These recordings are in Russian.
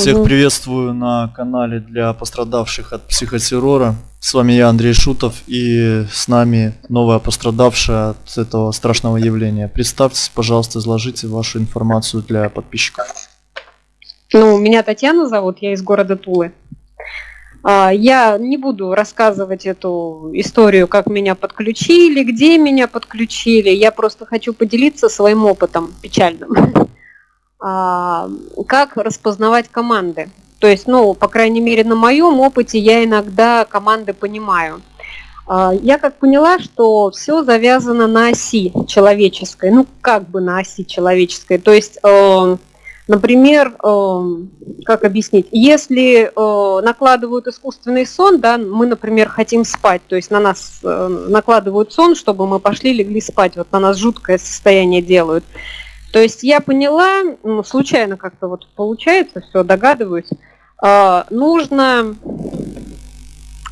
Всех приветствую на канале для пострадавших от психотеррора. С вами я, Андрей Шутов, и с нами новая пострадавшая от этого страшного явления. Представьтесь, пожалуйста, изложите вашу информацию для подписчиков. Ну, меня Татьяна зовут, я из города Тулы. А, я не буду рассказывать эту историю, как меня подключили, где меня подключили. Я просто хочу поделиться своим опытом печальным. А, как распознавать команды. То есть, ну, по крайней мере, на моем опыте я иногда команды понимаю. А, я как поняла, что все завязано на оси человеческой, ну, как бы на оси человеческой. То есть, э, например, э, как объяснить, если э, накладывают искусственный сон, да, мы, например, хотим спать, то есть на нас накладывают сон, чтобы мы пошли, легли спать, вот на нас жуткое состояние делают. То есть я поняла, ну, случайно как-то вот получается, все, догадываюсь, э, нужно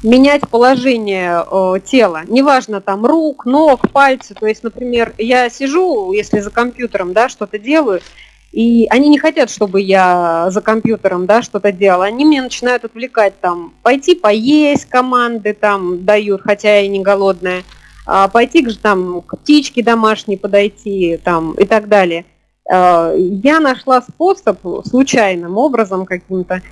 менять положение э, тела, неважно там рук, ног, пальцы, то есть, например, я сижу, если за компьютером, да, что-то делаю, и они не хотят, чтобы я за компьютером, да, что-то делала, они меня начинают отвлекать там, пойти поесть команды там дают, хотя я не голодная, пойти к, там, к птичке домашней подойти там, и так далее. А, я нашла способ случайным образом каким-то.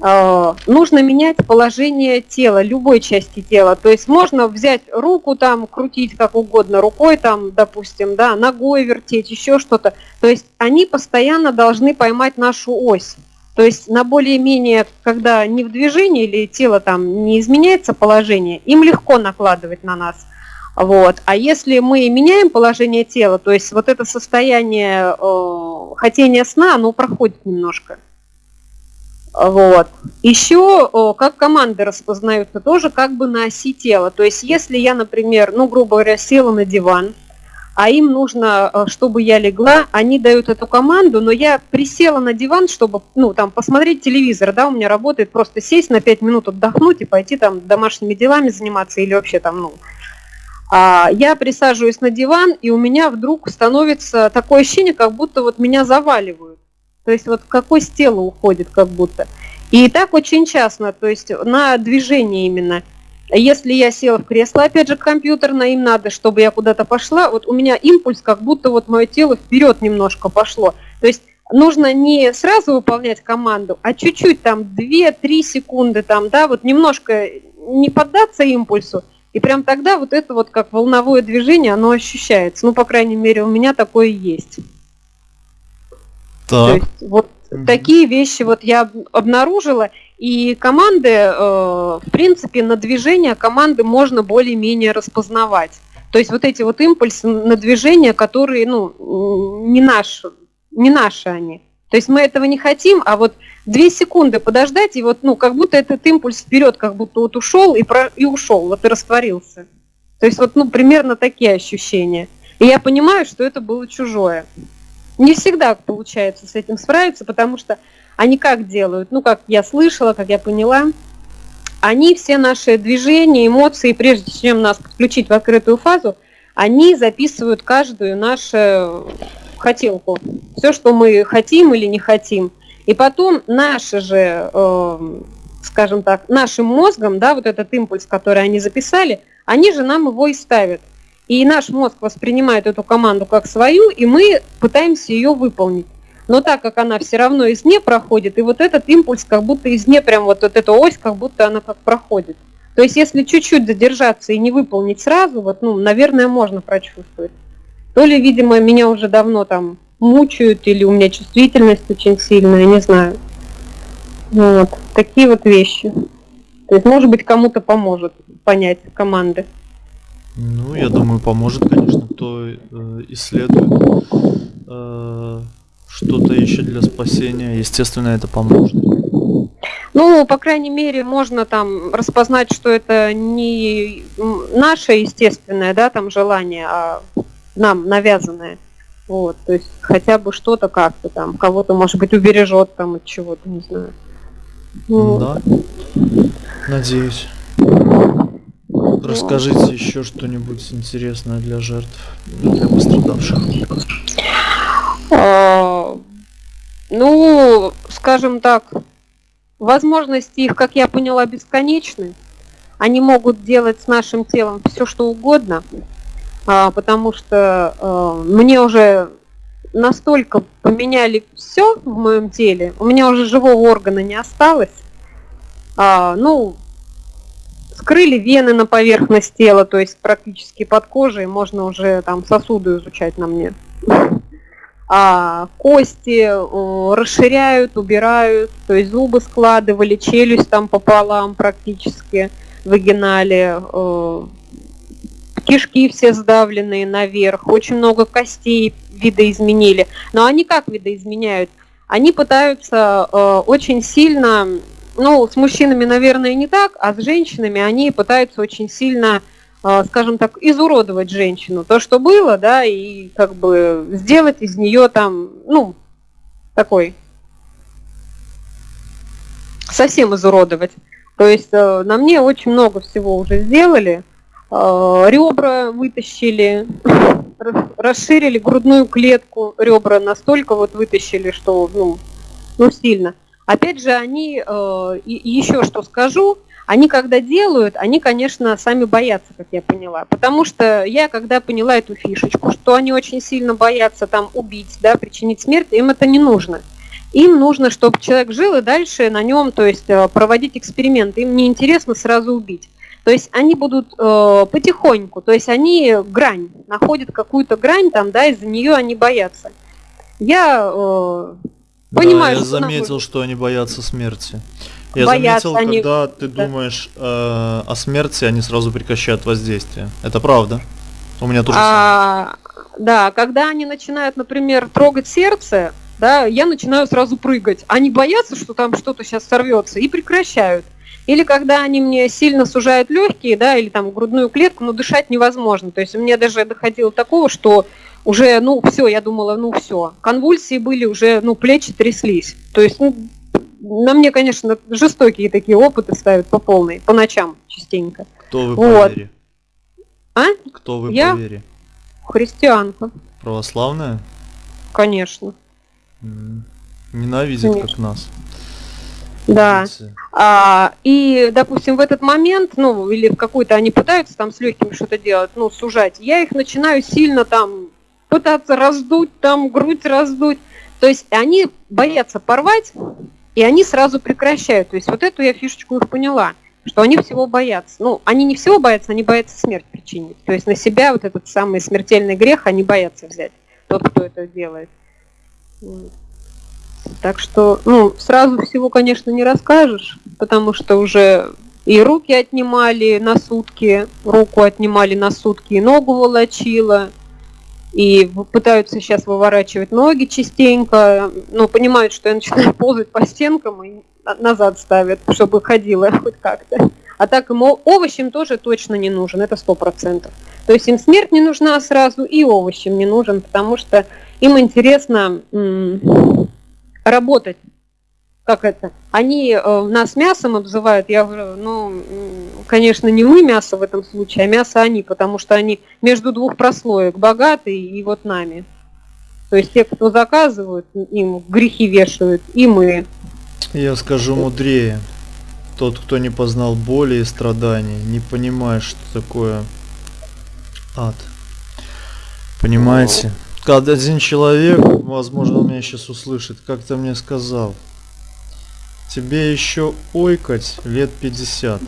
А, нужно менять положение тела, любой части тела. То есть можно взять руку там, крутить как угодно, рукой там, допустим, да, ногой вертеть, еще что-то. То есть они постоянно должны поймать нашу ось. То есть на более-менее, когда не в движении или тело там не изменяется положение, им легко накладывать на нас – вот. А если мы меняем положение тела, то есть вот это состояние э, хотения сна, оно проходит немножко. Вот. Еще э, как команды распознаются тоже как бы на оси тела. То есть если я, например, ну, грубо говоря, села на диван, а им нужно, э, чтобы я легла, они дают эту команду, но я присела на диван, чтобы, ну, там, посмотреть телевизор, да, у меня работает просто сесть на 5 минут, отдохнуть и пойти там домашними делами заниматься или вообще там, ну, я присаживаюсь на диван, и у меня вдруг становится такое ощущение, как будто вот меня заваливают. То есть вот какой с тела уходит как будто. И так очень часто, то есть на движение именно. Если я села в кресло, опять же, компьютерно, им надо, чтобы я куда-то пошла, вот у меня импульс, как будто вот мое тело вперед немножко пошло. То есть нужно не сразу выполнять команду, а чуть-чуть, там, 2-3 секунды, там, да, вот немножко не поддаться импульсу, и прям тогда вот это вот как волновое движение, оно ощущается. Ну, по крайней мере, у меня такое есть. Так. То есть, вот угу. такие вещи вот я обнаружила. И команды, э, в принципе, на движение команды можно более-менее распознавать. То есть вот эти вот импульсы на движение, которые, ну, не наши, не наши они. То есть мы этого не хотим, а вот две секунды подождать, и вот, ну, как будто этот импульс вперед, как будто вот ушел и, про, и ушел, вот и растворился. То есть вот, ну, примерно такие ощущения. И я понимаю, что это было чужое. Не всегда получается с этим справиться, потому что они как делают, ну, как я слышала, как я поняла, они все наши движения, эмоции, прежде чем нас подключить в открытую фазу, они записывают каждую нашу хотелку. Все, что мы хотим или не хотим – и потом наши же, э, скажем так, нашим мозгом, да, вот этот импульс, который они записали, они же нам его и ставят. И наш мозг воспринимает эту команду как свою, и мы пытаемся ее выполнить. Но так как она все равно из не проходит, и вот этот импульс как будто из не прям вот, вот эта ось, как будто она как проходит. То есть если чуть-чуть задержаться и не выполнить сразу, вот, ну, наверное, можно прочувствовать. То ли, видимо, меня уже давно там мучают, или у меня чувствительность очень сильная, не знаю. Вот, такие вот вещи. То есть, может быть, кому-то поможет понять команды. Ну, я думаю, поможет, конечно, кто э, исследует э, что-то еще для спасения. Естественно, это поможет. Ну, по крайней мере, можно там распознать, что это не наше естественное, да, там желание, а нам навязанное. Вот, то есть хотя бы что-то как-то там, кого-то, может быть, убережет там от чего-то, не знаю. Ну, да. Надеюсь. Расскажите еще что-нибудь интересное для жертв, для пострадавших. А, ну, скажем так, возможности их, как я поняла, бесконечны. Они могут делать с нашим телом все, что угодно, потому что а, мне уже настолько поменяли все в моем теле, у меня уже живого органа не осталось. А, ну, скрыли вены на поверхность тела, то есть практически под кожей, можно уже там сосуды изучать на мне. А кости расширяют, убирают, то есть зубы складывали, челюсть там пополам практически выгинали, о, кишки все сдавленные наверх, очень много костей видоизменили. Но они как видоизменяют? Они пытаются э, очень сильно ну, с мужчинами, наверное, не так, а с женщинами они пытаются очень сильно, а, скажем так, изуродовать женщину. То, что было, да, и как бы сделать из нее там, ну, такой, совсем изуродовать. То есть э, на мне очень много всего уже сделали. Э, ребра вытащили, расширили грудную клетку, ребра настолько вот вытащили, что, ну, ну сильно. Опять же, они, э, еще что скажу, они когда делают, они, конечно, сами боятся, как я поняла. Потому что я, когда поняла эту фишечку, что они очень сильно боятся там убить, да, причинить смерть, им это не нужно. Им нужно, чтобы человек жил и дальше на нем, то есть э, проводить эксперименты. Им не интересно сразу убить. То есть они будут э, потихоньку, то есть они грань, находят какую-то грань там, да, из-за нее они боятся. Я э, Понимаю, да, я что заметил, что они боятся смерти. Я Боятся заметил, они- когда ты Да. думаешь э, о смерти, они сразу прекращают воздействие. Это правда. У меня тоже самое. А, да, когда они начинают, например, трогать сердце, да, я начинаю сразу прыгать. Они боятся, что там что-то сейчас сорвется, и прекращают. Или когда они мне сильно сужают легкие, да, или там грудную клетку, но дышать невозможно. То есть у меня даже доходило до такого, что уже, ну, все, я думала, ну, все. Конвульсии были уже, ну, плечи тряслись. То есть, ну, на мне, конечно, жестокие такие опыты ставят по полной, по ночам частенько. Кто вы вот. по вере? А? Кто вы Я? по вере? Христианка, Православная? конечно. Ненавидит как Конечно. нас. Да. А, и, допустим, в этот момент, ну, или в какой-то они пытаются там с легкими что-то делать, ну, сужать, я их начинаю сильно там пытаться раздуть, там грудь раздуть. То есть они боятся порвать, и они сразу прекращают. То есть вот эту я фишечку их поняла, что они всего боятся. Ну, они не всего боятся, они боятся смерть причинить. То есть на себя вот этот самый смертельный грех они боятся взять, тот, кто это делает. Вот. Так что, ну, сразу всего, конечно, не расскажешь, потому что уже и руки отнимали на сутки, руку отнимали на сутки, и ногу волочила, и пытаются сейчас выворачивать ноги частенько, но понимают, что я начинаю ползать по стенкам и на- назад ставят, чтобы ходила хоть как-то. А так о- овощем тоже точно не нужен, это сто процентов. То есть им смерть не нужна сразу, и овощем не нужен, потому что им интересно работать. Как это? Они э, нас мясом обзывают, я говорю, ну, конечно, не мы мясо в этом случае, а мясо они, потому что они между двух прослоек, богатые и вот нами. То есть те, кто заказывают, им грехи вешают, и мы. Я скажу мудрее. Тот, кто не познал боли и страданий, не понимает, что такое ад. Понимаете? Когда один человек, возможно, он меня сейчас услышит, как-то мне сказал, тебе еще ойкать лет 50.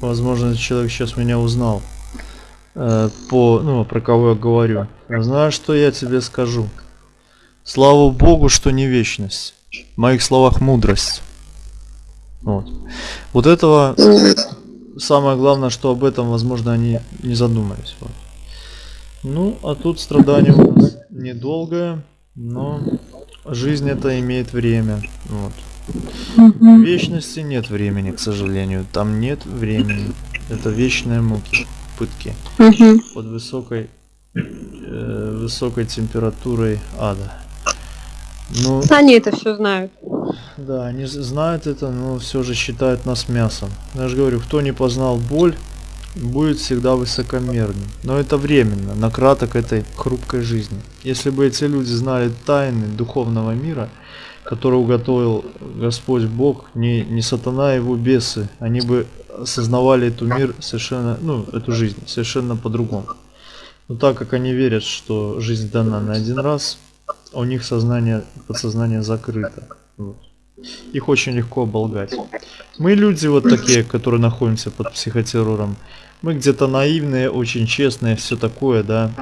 Возможно, этот человек сейчас меня узнал. Э, по, ну, про кого я говорю. Знаешь, что я тебе скажу? Слава Богу, что не вечность. В моих словах мудрость. Вот. Вот этого самое главное, что об этом, возможно, они не задумались. Вот. Ну, а тут страдание у нас недолгое, но жизнь это имеет время. Вот. В вечности нет времени, к сожалению. Там нет времени. Это вечные муки, пытки под высокой э, высокой температурой ада. Ну, Они это все знают. да, они знают это, но все же считают нас мясом. Я же говорю, кто не познал боль, будет всегда высокомерным. Но это временно, на краток этой хрупкой жизни. Если бы эти люди знали тайны духовного мира, который уготовил Господь Бог, не, не сатана, его бесы, они бы осознавали эту мир совершенно, ну, эту жизнь совершенно по-другому. Но так как они верят, что жизнь дана на один раз, у них сознание, подсознание закрыто. Вот. Их очень легко оболгать. Мы люди вот такие, которые находимся под психотеррором. Мы где-то наивные, очень честные, все такое, да.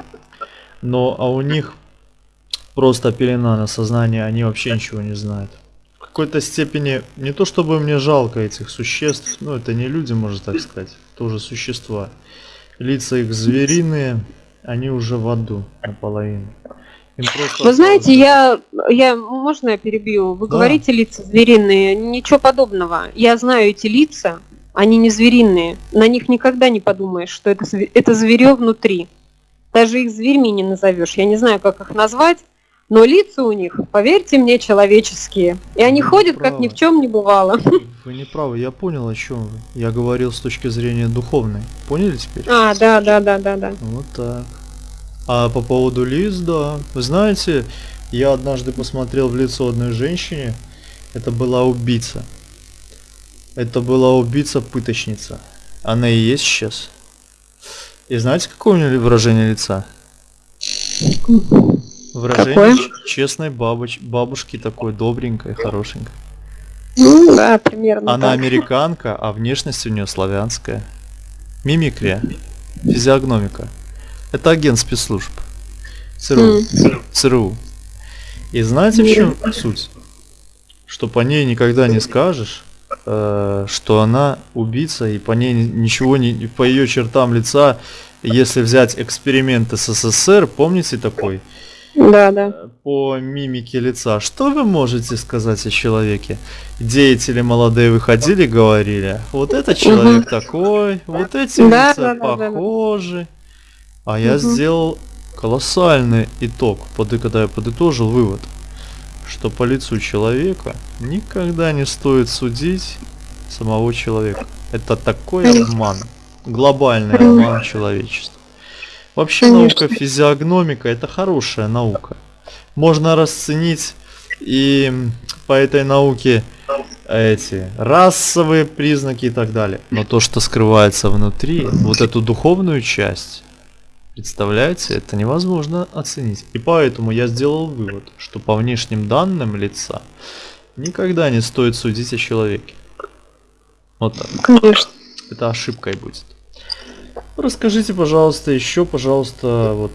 Но а у них просто пелена на сознание, они вообще ничего не знают. В какой-то степени, не то чтобы мне жалко этих существ, ну это не люди, можно так сказать, тоже существа. Лица их звериные, они уже в аду наполовину. Просто Вы знаете, я, я, можно я перебью? Вы Да. говорите лица звериные, ничего подобного. Я знаю эти лица, они не звериные. На них никогда не подумаешь, что это, это зверё внутри. Даже их зверьми не назовешь. Я не знаю, как их назвать, но лица у них, поверьте мне, человеческие. И они Вы ходят, как ни в чем не бывало. Вы не правы, я понял о чем вы. Я говорил с точки зрения духовной. Поняли теперь? А, да, да, да, да, да. Вот так. А по поводу лиц, да. Вы знаете, я однажды посмотрел в лицо одной женщине. Это была убийца. Это была убийца-пыточница. Она и есть сейчас. И знаете, какое у нее выражение лица? Выражение Какое? честной бабоч- бабушки такой добренькой, хорошенькой. Ну, да, примерно Она так. американка, а внешность у нее славянская. Мимикрия, физиогномика. Это агент спецслужб. ЦРУ. ЦРУ. И знаете, в чем суть? Что по ней никогда не скажешь, э, что она убийца, и по ней ни- ничего не... По ее чертам лица, если взять эксперимент СССР, помните такой? Да, да. Э, По мимике лица. Что вы можете сказать о человеке? Деятели молодые выходили, говорили, вот этот человек такой, вот эти Да, лица да, да, да, да. А я Мгм. сделал колоссальный итог, поды- когда я подытожил вывод, что по лицу человека никогда не стоит судить самого человека. Это такой обман, глобальный обман человечества. Вообще Конечно. наука физиогномика это хорошая наука. Можно расценить и по этой науке эти расовые признаки и так далее. Но то, что скрывается внутри, вот эту духовную часть, представляете, это невозможно оценить. И поэтому я сделал вывод, что по внешним данным лица никогда не стоит судить о человеке. Вот так. Конечно. Это ошибкой будет. Расскажите, пожалуйста, еще, пожалуйста, вот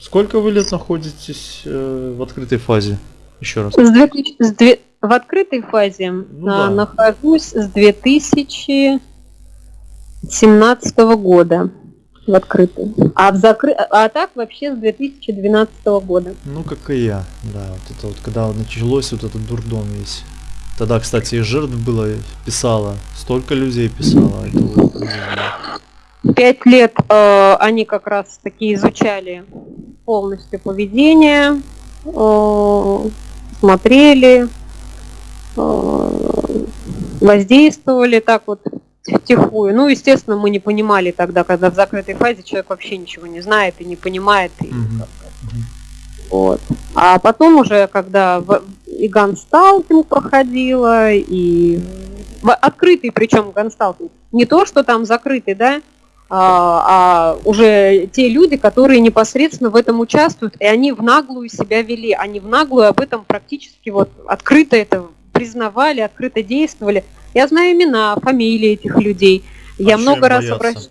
сколько вы лет находитесь э, в открытой фазе? Еще раз. С 2000 с две- в открытой фазе Ну а, да. нахожусь с 2017 года в открытой. А, в закры... а так вообще с 2012 года. Ну, как и я, да, вот это вот, когда началось вот этот дурдом весь. Тогда, кстати, и жертв было, писало, столько людей. Это вот, ужасно. Пять лет э, они как раз таки изучали полностью поведение, э, смотрели, э, воздействовали так вот втихую. Ну, естественно, мы не понимали тогда, когда в закрытой фазе человек вообще ничего не знает и не понимает. И, вот. А потом уже, когда в- и гансталтинг проходила, и в- открытый причем гансталтинг. Не то, что там закрытый, да, а, а уже те люди, которые непосредственно в этом участвуют, и они в наглую себя вели, они в наглую об этом практически вот открыто это признавали, открыто действовали. Я знаю имена, фамилии этих людей. А Я много им раз обращалась.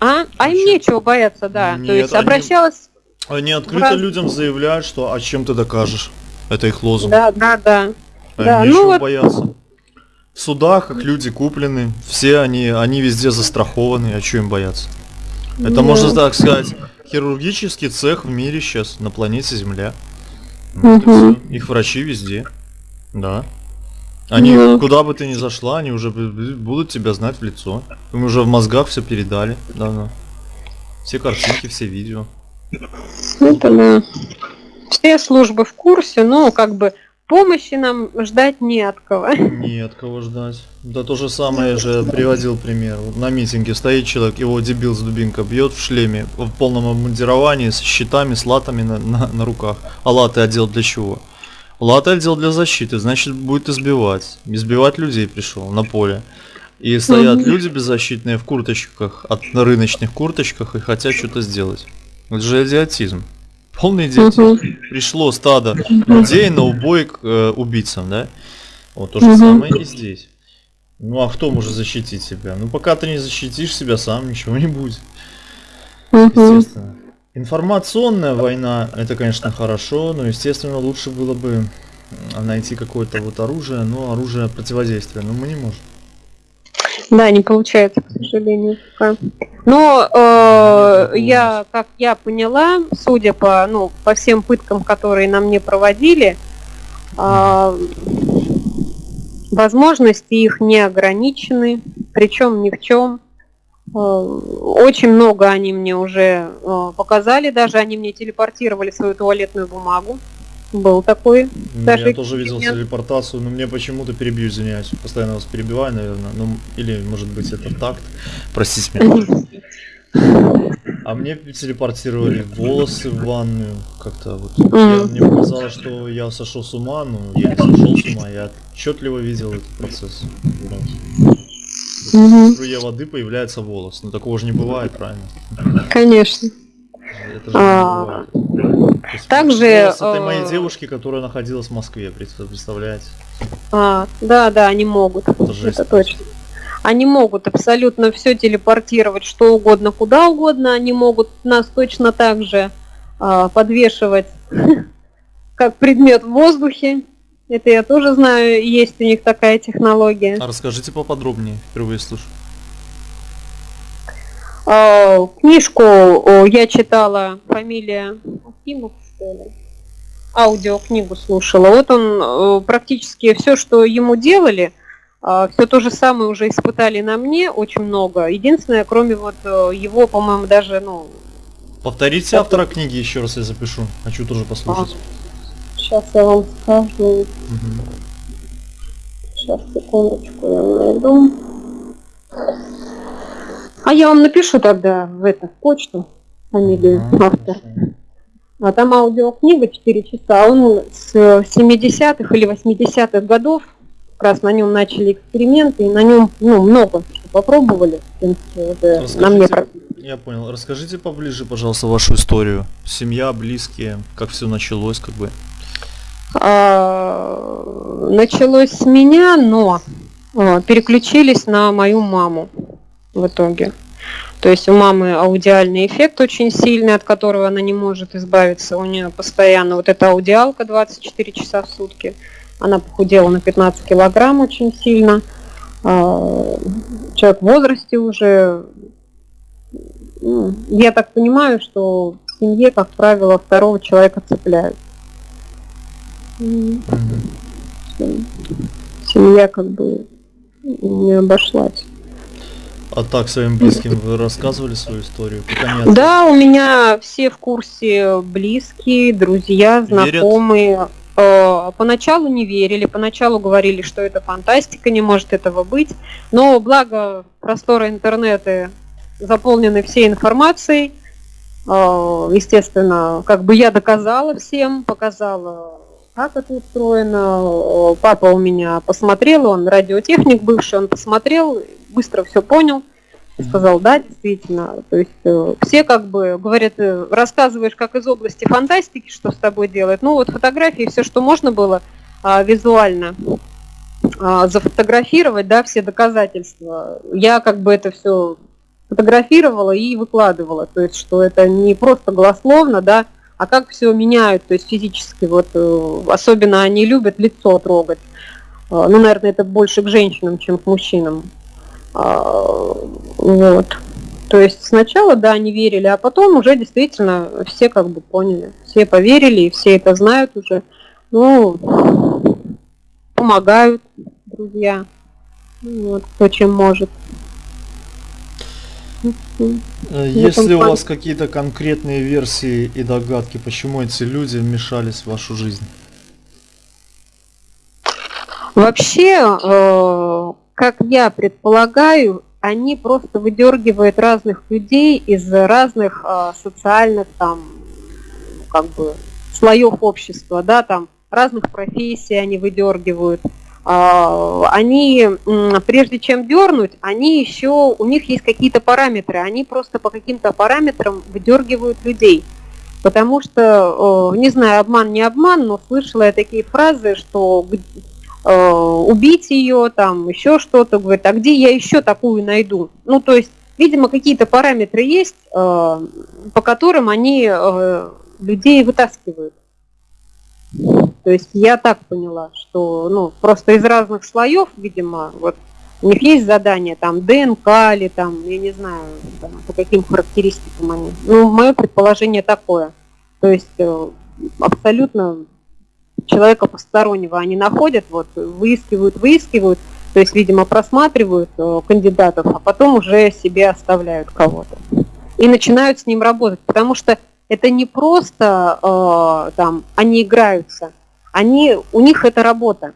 А? А им нечего бояться, да. Нет, То есть они- обращалась. Они открыто Раз- людям заявляют, что а чем ты докажешь? Это их лозунг. Да, да, да. А да, им ну нечего вот- бояться. В судах их люди куплены, все они, они везде застрахованы, а что им бояться? Это Да. можно так сказать, хирургический цех в мире сейчас, на планете Земля. Вот всё. Их врачи везде. Да. Они, Ну. куда бы ты ни зашла, они уже будут тебя знать в лицо. Им уже в мозгах все передали. давно. Все картинки, все видео. Это да. Все службы в курсе, но как бы помощи нам ждать не от кого. Нет, кого ждать. Да то же самое же приводил пример. На митинге стоит человек, его дебил с дубинкой бьет в шлеме, в полном обмундировании, с щитами, с латами на, на, на руках. А латы одел для чего? Лата отдел для защиты, значит будет избивать. Избивать людей пришел на поле. И стоят люди беззащитные в курточках, от на рыночных курточках и хотят что-то сделать. Это же идиотизм. Полный идиотизм. Мгм. Пришло стадо людей на убой к э, убийцам, да? Вот то же Мгм. самое и здесь. Ну а кто может защитить себя? Ну пока ты не защитишь себя сам, ничего не будет. Мгм. Естественно. Информационная война, это, конечно, хорошо, но, естественно, лучше было бы найти какое-то вот оружие, но оружие противодействия, но мы не можем. Да, не получается, к сожалению. пока. Но э, я, как я поняла, судя по, ну, по всем пыткам, которые на мне проводили, э, возможности их не ограничены, причем ни в чем. Э, Очень много они мне уже э, показали, даже они мне телепортировали свою туалетную бумагу. Был такой. Даже Я тоже видел телепортацию, но мне почему-то перебью, извиняюсь. Постоянно вас перебиваю, наверное. Ну, или, может быть, это такт. Простите меня. А мне телепортировали волосы в ванную. Как-то вот. Я- мне показалось, что я сошел с ума, но я не сошел с ума. Я отчетливо видел этот процесс. В струе воды появляется волос. Но такого же не бывает, правильно? Конечно. Это же не А, бывает. Есть также, Волос этой моей э, девушки, которая находилась в Москве, пред- представляете? А, да, да, они могут. Это жесть. Это точно. Они могут абсолютно все телепортировать, что угодно, куда угодно. Они могут нас точно так же а, подвешивать, как предмет в воздухе. Это я тоже знаю, есть у них такая технология. А расскажите поподробнее, впервые слышу. А, Книжку я читала, фамилия Акимов, что ли? Аудиокнигу слушала. Вот он э, практически все, что ему делали, все то же самое уже испытали на мне, очень много. Единственное, кроме вот э, его, по-моему, даже, ну, Повторите автора книги еще раз, я запишу. Хочу тоже послушать. Сейчас я вам скажу. Мгм. Сейчас, секундочку, я найду. А я вам напишу тогда в эту в почту фамилию Ага, автора. А там аудиокнига 4 часа, он с 70-х или 80-х годов, как раз на нем начали эксперименты, и на нем ну, много что попробовали. В принципе, уже на мне Я понял. Расскажите поближе, пожалуйста, вашу историю. Семья, близкие, как все началось, как бы. А, началось с меня, но а, переключились на мою маму в итоге. То есть у мамы аудиальный эффект очень сильный, от которого она не может избавиться. У нее постоянно вот эта аудиалка 24 часа в сутки. Она похудела на 15 килограмм очень сильно. А, Человек в возрасте уже. Ну, Я так понимаю, что в семье, как правило, второго человека цепляют. М, Семья как бы не обошлась. А так своим близким вы рассказывали свою историю? Да, у меня все в курсе близкие, друзья, знакомые. Э, Поначалу не верили, поначалу говорили, что это фантастика, не может этого быть. Но благо просторы интернета заполнены всей информацией. Э, Естественно, как бы я доказала всем, показала, как это устроено. Э, Папа у меня посмотрел, он радиотехник бывший, он посмотрел, быстро все понял. И сказал, да, действительно. То есть э, все как бы говорят, э, рассказываешь как из области фантастики, что с тобой делает. Ну вот фотографии, все, что можно было а, визуально а, зафотографировать, да, все доказательства. Я как бы это все фотографировала и выкладывала. То есть, что это не просто голословно, да, а как все меняют, то есть физически. Вот э, особенно они любят лицо трогать. А, Ну, наверное, это больше к женщинам, чем к мужчинам. А, Вот. То есть сначала, да, не верили, а потом уже действительно все как бы поняли. Все поверили, и все это знают уже. Ну, помогают друзья. Ну, Вот, кто чем может. Э, Есть ли у вас какие-то конкретные версии и догадки, почему эти люди вмешались в вашу жизнь? Вообще, э, как я предполагаю, они просто выдергивают разных людей из разных э, социальных там, как бы, слоев общества, да, там разных профессий они выдергивают. А, они, прежде чем дернуть, они еще, у них есть какие-то параметры, они просто по каким-то параметрам выдергивают людей. Потому что, не знаю, обман, не обман, но слышала я такие фразы, что э, убить ее, там еще что-то, говорит, а где я еще такую найду? Ну, то есть, видимо, какие-то параметры есть, э, по которым они э, людей вытаскивают. То есть я так поняла, что ну, просто из разных слоев, видимо, вот у них есть задание, там, ДНК или там, я не знаю, там, по каким характеристикам они. Ну, мое предположение такое. То есть э, абсолютно человека постороннего они находят, вот, выискивают, выискивают, то есть, видимо, просматривают э, кандидатов, а потом уже себе оставляют кого-то. И начинают с ним работать, потому что это не просто э, там они играются, они, у них это работа.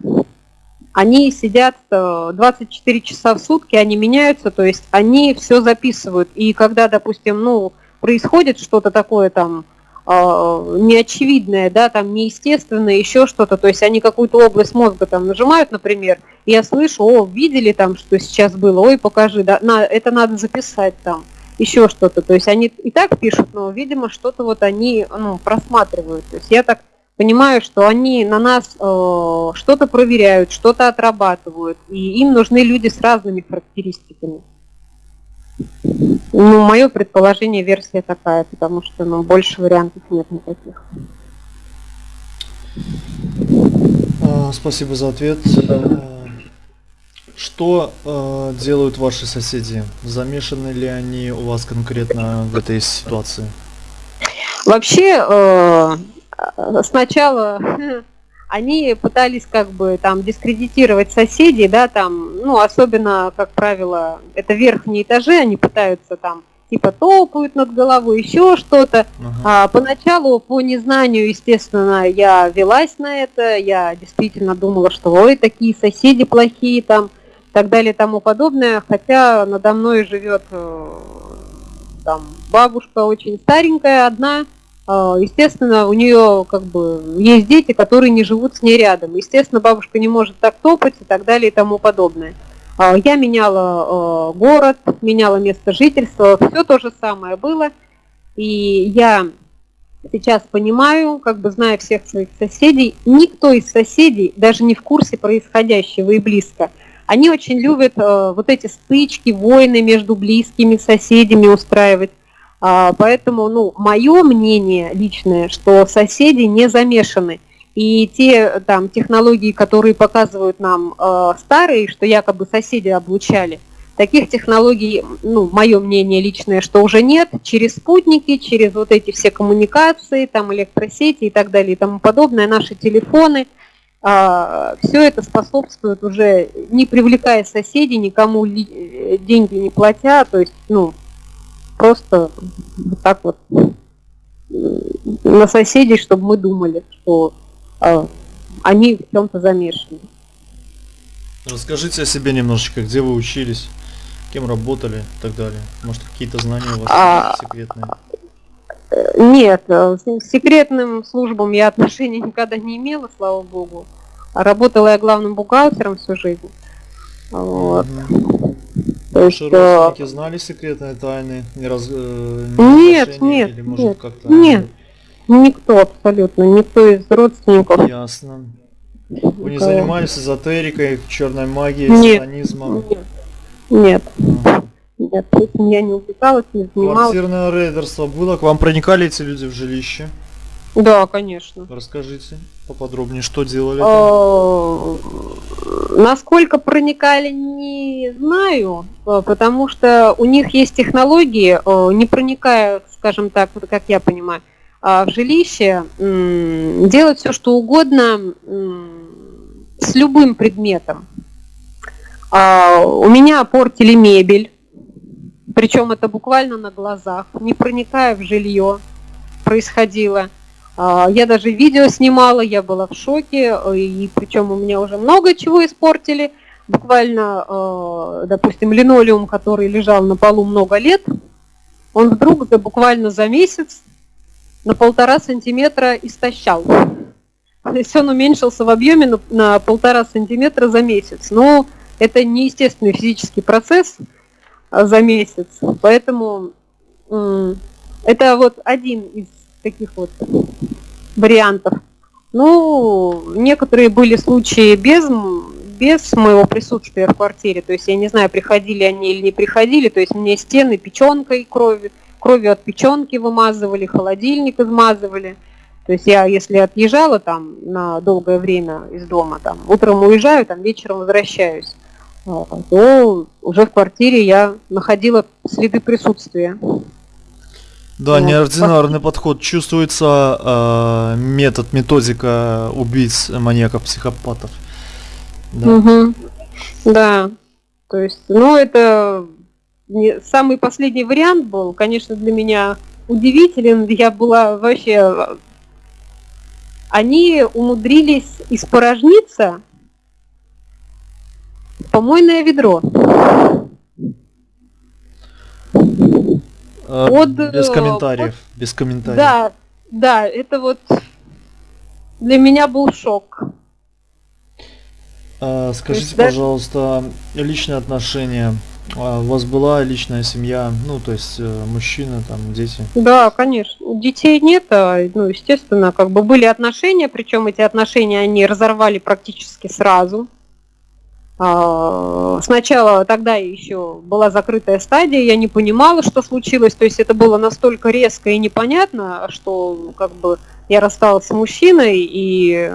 Они сидят 24 э, часа в сутки, они меняются, то есть они все записывают. И когда, допустим, ну, происходит что-то такое там э, неочевидное, да, там неестественное, еще что-то, то есть они какую-то область мозга там нажимают, например, и я слышу, о, видели там, что сейчас было, ой, покажи, да, на, это надо записать там еще что-то. То есть они и так пишут, но, видимо, что-то вот они ну, просматривают. То есть я так понимаю, что они на нас э, что-то проверяют, что-то отрабатывают, и им нужны люди с разными характеристиками. Ну, мое предположение, версия такая, потому что ну, больше вариантов нет никаких. А, спасибо за ответ. Что э, делают ваши соседи? Замешаны ли они у вас конкретно в этой ситуации? Вообще, э, сначала они пытались как бы там дискредитировать соседей, да, там, ну, особенно, как правило, это верхние этажи, они пытаются там типа топают над головой, еще что-то. Ага. А, поначалу по незнанию, естественно, я велась на это, я действительно думала, что ой, такие соседи плохие там, так далее и тому подобное, хотя надо мной живет э, там бабушка очень старенькая, одна, э, естественно, у нее как бы есть дети, которые не живут с ней рядом. Естественно, бабушка не может так топать и так далее и тому подобное. А, я меняла э, город, меняла место жительства, все то же самое было. И я сейчас понимаю, как бы зная всех своих соседей, никто из соседей даже не в курсе происходящего и близко – они очень любят э, вот эти стычки, войны между близкими соседями устраивать. А, поэтому, ну, мое мнение личное, что соседи не замешаны. И те там технологии, которые показывают нам э, старые, что якобы соседи облучали, таких технологий, ну, мое мнение личное, что уже нет, через спутники, через вот эти все коммуникации, там электросети и так далее и тому подобное, наши телефоны – все это способствует уже не привлекая соседей, никому деньги не платя, то есть, ну, просто вот так вот на соседей, чтобы мы думали, что э, они в чем-то замешаны. Расскажите о себе немножечко, где вы учились, кем работали и так далее. Может, какие-то знания у вас а, секретные? Нет, э, с секретным службам я отношения никогда не имела, слава богу. Работала я главным бухгалтером всю жизнь. Вот. Угу. То есть, Ваши э, родственники знали секретные тайны? Не раз, э, не нет, нет, или, может, нет, нет, никто абсолютно, никто из родственников. Ясно. Вы не занимались эзотерикой, черной магией, нет, сатанизмом? Нет, нет. А. Нет, этим я не увлекалась, не занималась. Квартирное рейдерство было? К вам проникали эти люди в жилище? Да, конечно. Расскажите поподробнее, что делали? А, насколько проникали, не знаю, а, потому что у них есть технологии, а, не проникая, скажем так, как я понимаю, в жилище, делать все, что угодно с любым предметом. У меня портили мебель, причем это буквально на глазах, не проникая в жилье, происходило. А, я даже видео снимала, я была в шоке, и причем у меня уже много чего испортили. Буквально, а, допустим, линолеум, который лежал на полу много лет, он вдруг буквально за месяц на полтора сантиметра истощал. То есть он уменьшился в объеме на, на полтора сантиметра за месяц. Но это неестественный физический процесс за месяц. Поэтому это вот один из таких вот вариантов. Ну, некоторые были случаи без, без моего присутствия в квартире. То есть я не знаю, приходили они или не приходили. То есть мне стены печенкой крови, кровью от печенки вымазывали, холодильник измазывали. То есть я, если отъезжала там на долгое время из дома, там утром уезжаю, там вечером возвращаюсь, то уже в квартире я находила следы присутствия. Да, Вот. неординарный подход. Чувствуется э, метод, методика убийц, маньяков, психопатов. Да. Мгм. Да. То есть, ну, это не- самый последний вариант был, конечно, для меня удивителен. Я была вообще... Они умудрились испорожниться помойное ведро. Э, под, без э, комментариев. Без комментариев. Да, да, это вот для меня был шок. А, скажите, есть, да- пожалуйста, личные отношения. А, У вас была личная семья, ну, то есть э, мужчина, там, дети. Да, конечно. Детей нет, а, ну, естественно, как бы были отношения, причем эти отношения они разорвали практически сразу. А, Сначала тогда еще была закрытая стадия, я не понимала, что случилось, то есть это было настолько резко и непонятно, что как бы я рассталась с мужчиной, и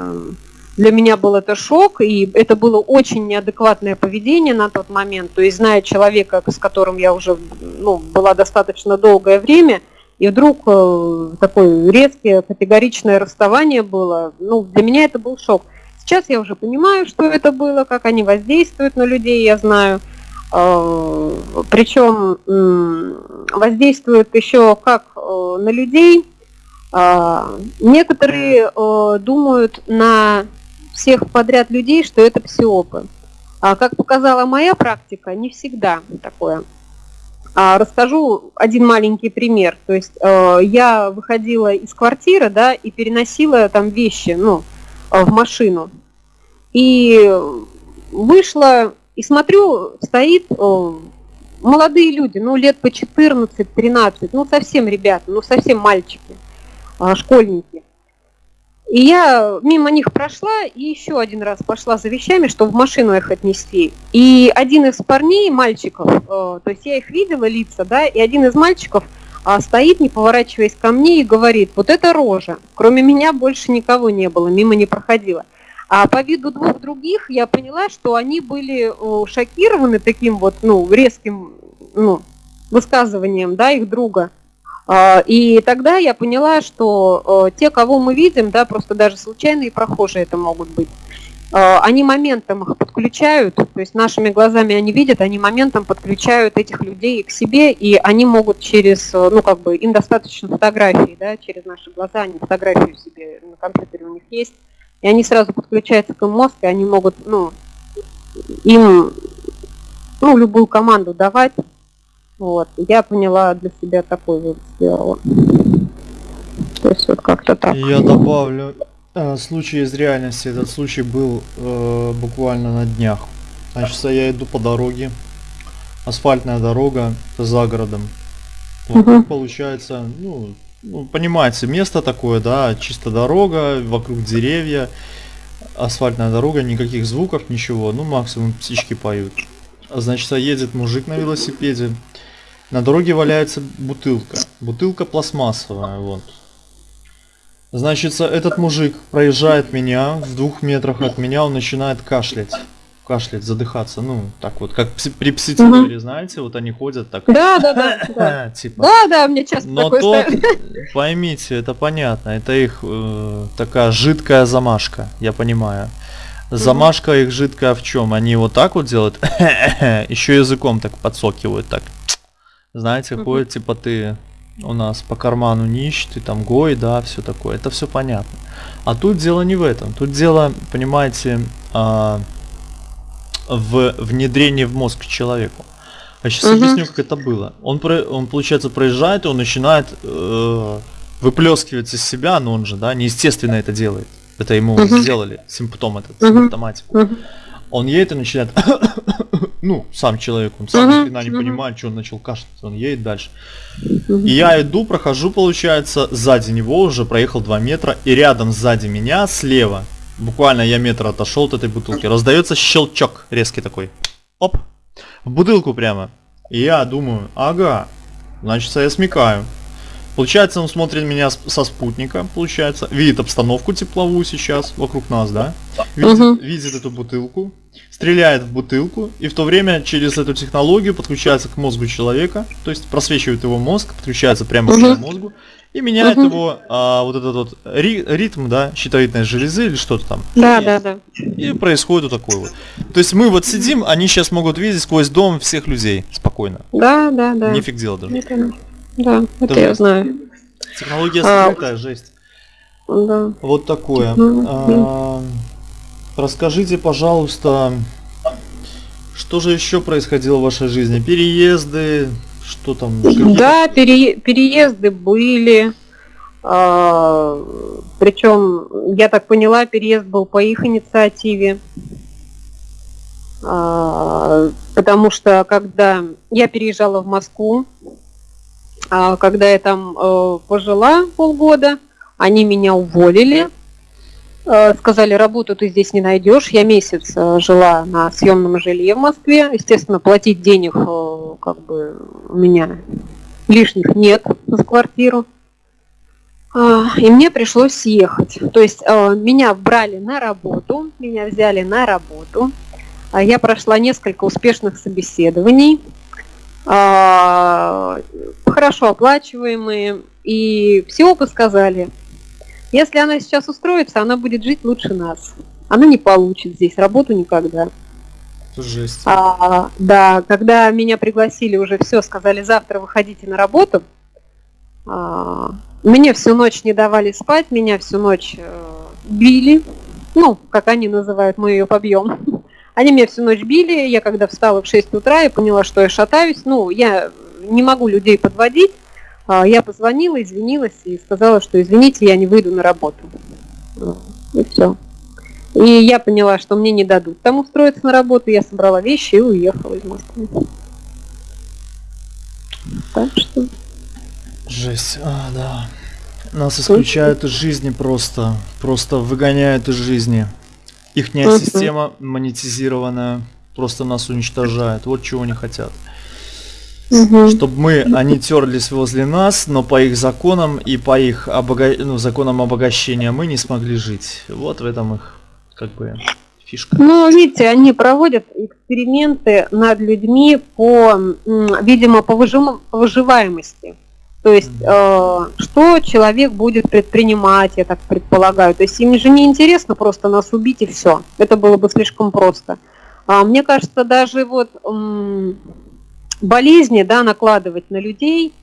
для меня был это шок, и это было очень неадекватное поведение на тот момент. То есть, зная человека, с которым я уже ну, была достаточно долгое время, и вдруг э, такое резкое, категоричное расставание было, ну, для меня это был шок. Сейчас я уже понимаю, что это было, как они воздействуют на людей, я знаю. Э, Причем воздействуют еще как э, на людей. А, Некоторые э, думают на всех подряд людей, что это псиопы. А как показала моя практика, не всегда такое. А, Расскажу один маленький пример. То есть э, я выходила из квартиры, да, и переносила там вещи, ну, э, в машину. И вышла и смотрю, стоит э, молодые люди, ну, лет по 14-13, ну, совсем ребята, ну, совсем мальчики, а, школьники. И я мимо них прошла и еще один раз пошла за вещами, чтобы в машину их отнести. И один из парней, мальчиков, э, то есть я их видела лица, да, и один из мальчиков а, стоит, не поворачиваясь ко мне, и говорит, вот это рожа. Кроме меня больше никого не было, мимо не проходила. А по виду двух других я поняла, что они были э, шокированы таким вот, ну, резким, ну, высказыванием, да, их друга. А, И тогда я поняла, что э, те, кого мы видим, да, просто даже случайные прохожие это могут быть, они моментом их подключают, то есть нашими глазами они видят, они моментом подключают этих людей к себе, и они могут через, э, ну как бы, им достаточно фотографии, да, через наши глаза, они фотографию себе на компьютере у них есть, и они сразу подключаются к им мозг, и они могут, ну, им, ну, любую команду давать, вот, я поняла для себя такой вывод сделала. То есть вот как-то так. Я добавлю случай из реальности. Этот случай был э, буквально на днях. Значит, я иду по дороге. Асфальтная дорога за городом. Вокруг Мгм. получается, ну, ну, понимаете, место такое, да, чисто дорога, вокруг деревья, асфальтная дорога, никаких звуков, ничего, ну максимум птички поют. А, Значит, едет мужик на велосипеде, на дороге валяется бутылка, бутылка пластмассовая, вот. Значит, этот мужик проезжает меня, в двух метрах от меня он начинает кашлять. Кашлять, задыхаться, ну, так вот, как при психотерапии, знаете, вот они ходят так, Да, да, да, да. типа. Да, да, мне часто Но такое тот, ставят. поймите, это понятно, это их э, такая жидкая замашка, я понимаю. Замашка их жидкая в чем? Они вот так вот делают, еще языком так подсокивают, так. Знаете, ходят, типа ты у нас по карману нищ, ты там гой, да, все такое, это все понятно. А тут дело не в этом, тут дело, понимаете, а, в внедрении в мозг человеку. А сейчас Мгм. объясню, как это было. Он, про- он получается, проезжает, и он начинает э, выплескивать из себя, но он же, да, неестественно это делает. Это ему Мгм. сделали, симптом этот, Мгм. симптоматику. Мгм. Он едет и начинает, ну, сам человек, он сам Мгм, ни не мгм. понимает, что он начал кашлять, он едет дальше. Мгм. И я иду, прохожу, получается, сзади него уже проехал 2 метра, и рядом сзади меня, слева, буквально я метр отошел от этой бутылки, раздается щелчок резкий такой. Оп, в бутылку прямо. И я думаю, ага, значит, я смекаю. Получается, он смотрит меня со спутника, получается, видит обстановку тепловую сейчас вокруг нас, да? Видит, Мгм. видит эту бутылку, стреляет в бутылку, и в то время через эту технологию подключается к мозгу человека, то есть просвечивает его мозг, подключается прямо к Мгм. его мозгу, и меняет Мгм. его а, вот этот вот ри- ритм, да, щитовидной железы или что-то там. Да, И- да, да. И происходит вот такое вот. То есть мы вот сидим, они сейчас могут видеть сквозь дом всех людей спокойно. Да, да, да. Нифиг делать даже. Это- Да, это Это я жесть. знаю. Технология А, скрытая, жесть. Да. Вот такое. Мгм. А, расскажите, пожалуйста, что же еще происходило в вашей жизни? Переезды, что там? Да, перее- переезды были. причем, я так поняла, переезд был по их инициативе. А, потому что когда я переезжала в Москву, а, когда я там э, пожила полгода, они меня уволили. Э, Сказали, работу ты здесь не найдешь. Я месяц э, жила на съемном жилье в Москве. Естественно, платить денег э, как бы у меня лишних нет за квартиру. А, И мне пришлось съехать. То есть меня брали на работу, меня взяли на работу. А Я прошла несколько успешных собеседований, а, хорошо оплачиваемые, и все оба сказали, если она сейчас устроится, она будет жить лучше нас. Она не получит здесь работу никогда. Жесть. А, да, когда меня пригласили уже все, сказали, завтра выходите на работу, а, мне всю ночь не давали спать, меня всю ночь э, били, ну, как они называют, мы ее побьем. Они меня всю ночь били, я когда встала в 6 утра и поняла, что я шатаюсь, ну, я не могу людей подводить, я позвонила, извинилась и сказала, что извините, я не выйду на работу. Ну, И все. И я поняла, что мне не дадут там устроиться на работу, я собрала вещи и уехала из Москвы. Так что... Жесть, а, да. Нас исключают из жизни просто, просто выгоняют из жизни. Ихняя система монетизированная просто нас уничтожает. Вот чего они хотят. Мгм. Чтобы мы, они терлись возле нас, но по их законам и по их обога... ну, законам обогащения мы не смогли жить. Вот в этом их, как бы, фишка. Ну, видите, они проводят эксперименты над людьми по, видимо, по, выжим- по выживаемости. То есть, э, что человек будет предпринимать, я так предполагаю. То есть им же не интересно просто нас убить и все. Это было бы слишком просто. А мне кажется, даже вот болезни, да, накладывать на людей,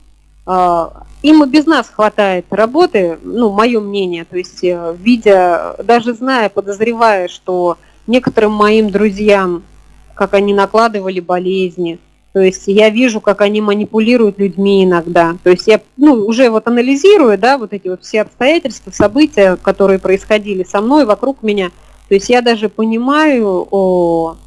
а, им и без нас хватает работы, ну, мое мнение, то есть, э, видя, даже зная, подозревая, что некоторым моим друзьям, как они накладывали болезни, то есть я вижу, как они манипулируют людьми иногда. То есть я ну, уже вот анализирую, да, вот эти вот все обстоятельства, события, которые происходили со мной, вокруг меня. То есть я даже понимаю, о,